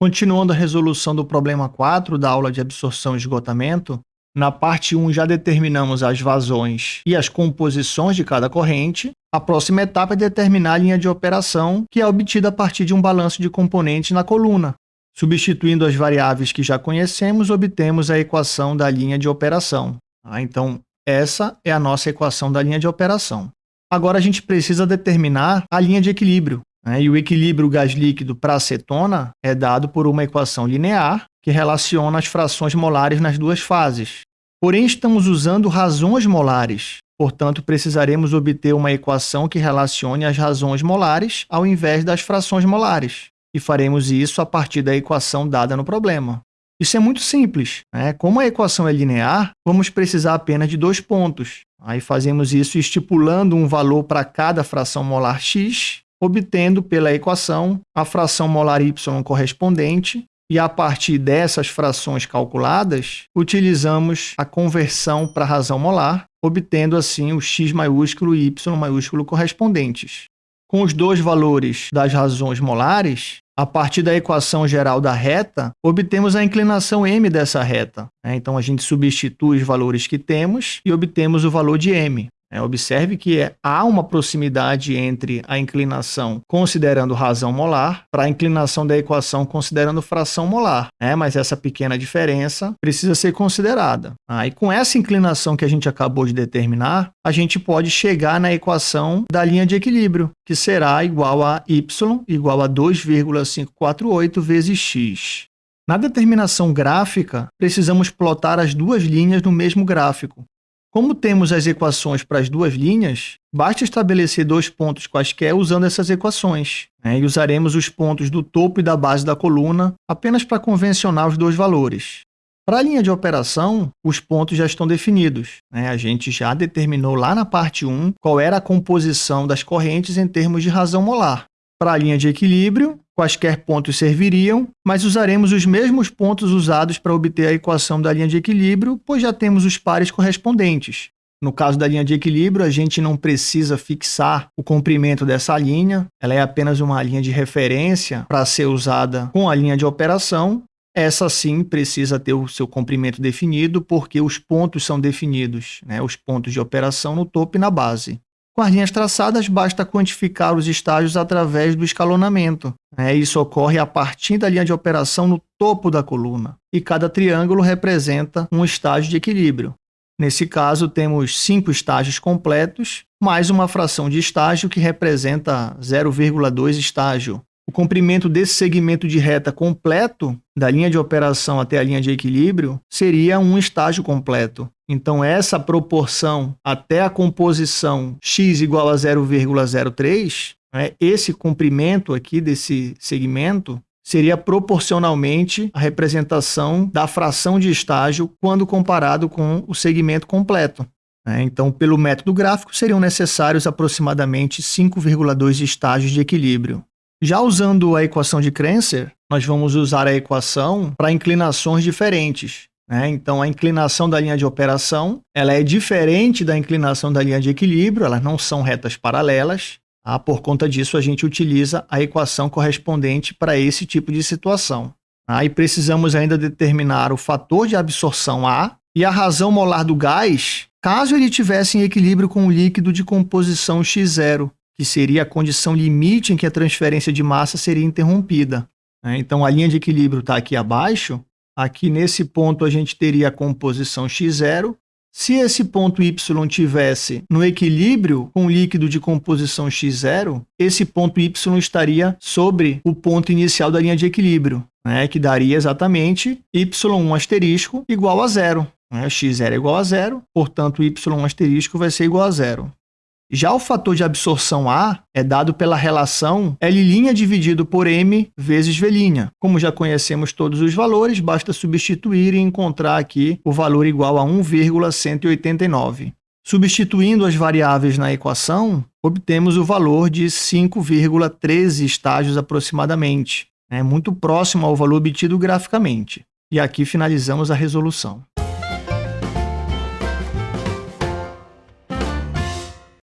Continuando a resolução do problema 4 da aula de absorção e esgotamento, na parte 1 já determinamos as vazões e as composições de cada corrente. A próxima etapa é determinar a linha de operação, que é obtida a partir de um balanço de componentes na coluna. Substituindo as variáveis que já conhecemos, obtemos a equação da linha de operação. Ah, então, essa é a nossa equação da linha de operação. Agora a gente precisa determinar a linha de equilíbrio. Né? E o equilíbrio gás líquido para acetona é dado por uma equação linear que relaciona as frações molares nas duas fases. Porém, estamos usando razões molares, portanto, precisaremos obter uma equação que relacione as razões molares ao invés das frações molares. E faremos isso a partir da equação dada no problema. Isso é muito simples. Né? Como a equação é linear, vamos precisar apenas de dois pontos. Aí fazemos isso estipulando um valor para cada fração molar x obtendo pela equação a fração molar y correspondente e a partir dessas frações calculadas, utilizamos a conversão para razão molar, obtendo assim o x maiúsculo e y maiúsculo correspondentes. Com os dois valores das razões molares, a partir da equação geral da reta, obtemos a inclinação m dessa reta. Né? Então, a gente substitui os valores que temos e obtemos o valor de m. É, observe que é, há uma proximidade entre a inclinação considerando razão molar para a inclinação da equação considerando fração molar, né? mas essa pequena diferença precisa ser considerada. Ah, e com essa inclinação que a gente acabou de determinar, a gente pode chegar na equação da linha de equilíbrio, que será igual a y igual a 2,548 vezes x. Na determinação gráfica, precisamos plotar as duas linhas no mesmo gráfico. Como temos as equações para as duas linhas, basta estabelecer dois pontos quaisquer usando essas equações. Né? E usaremos os pontos do topo e da base da coluna apenas para convencionar os dois valores. Para a linha de operação, os pontos já estão definidos. Né? A gente já determinou lá na parte 1 qual era a composição das correntes em termos de razão molar. Para a linha de equilíbrio, quaisquer pontos serviriam, mas usaremos os mesmos pontos usados para obter a equação da linha de equilíbrio, pois já temos os pares correspondentes. No caso da linha de equilíbrio, a gente não precisa fixar o comprimento dessa linha, ela é apenas uma linha de referência para ser usada com a linha de operação. Essa sim precisa ter o seu comprimento definido, porque os pontos são definidos, né? os pontos de operação no topo e na base. Com as linhas traçadas, basta quantificar os estágios através do escalonamento. É, isso ocorre a partir da linha de operação no topo da coluna, e cada triângulo representa um estágio de equilíbrio. Nesse caso, temos cinco estágios completos, mais uma fração de estágio que representa 0,2 estágio. O comprimento desse segmento de reta completo, da linha de operação até a linha de equilíbrio, seria um estágio completo. Então, essa proporção até a composição x igual a 0,03, né, esse comprimento aqui desse segmento seria proporcionalmente a representação da fração de estágio quando comparado com o segmento completo. Né? Então, pelo método gráfico, seriam necessários aproximadamente 5,2 estágios de equilíbrio. Já usando a equação de Krenser, nós vamos usar a equação para inclinações diferentes. Né? Então, a inclinação da linha de operação ela é diferente da inclinação da linha de equilíbrio, elas não são retas paralelas. Tá? Por conta disso, a gente utiliza a equação correspondente para esse tipo de situação. Tá? E precisamos ainda determinar o fator de absorção A e a razão molar do gás, caso ele tivesse em equilíbrio com o líquido de composição X0, que seria a condição limite em que a transferência de massa seria interrompida. Né? Então, a linha de equilíbrio está aqui abaixo, Aqui nesse ponto a gente teria a composição x0. Se esse ponto y tivesse no equilíbrio com o líquido de composição x0, esse ponto y estaria sobre o ponto inicial da linha de equilíbrio, né, que daria exatamente y1 asterisco igual a zero. Né? x0 é igual a zero, portanto, y1 asterisco vai ser igual a zero. Já o fator de absorção A é dado pela relação L' dividido por M vezes V'. Como já conhecemos todos os valores, basta substituir e encontrar aqui o valor igual a 1,189. Substituindo as variáveis na equação, obtemos o valor de 5,13 estágios aproximadamente, é muito próximo ao valor obtido graficamente. E aqui finalizamos a resolução.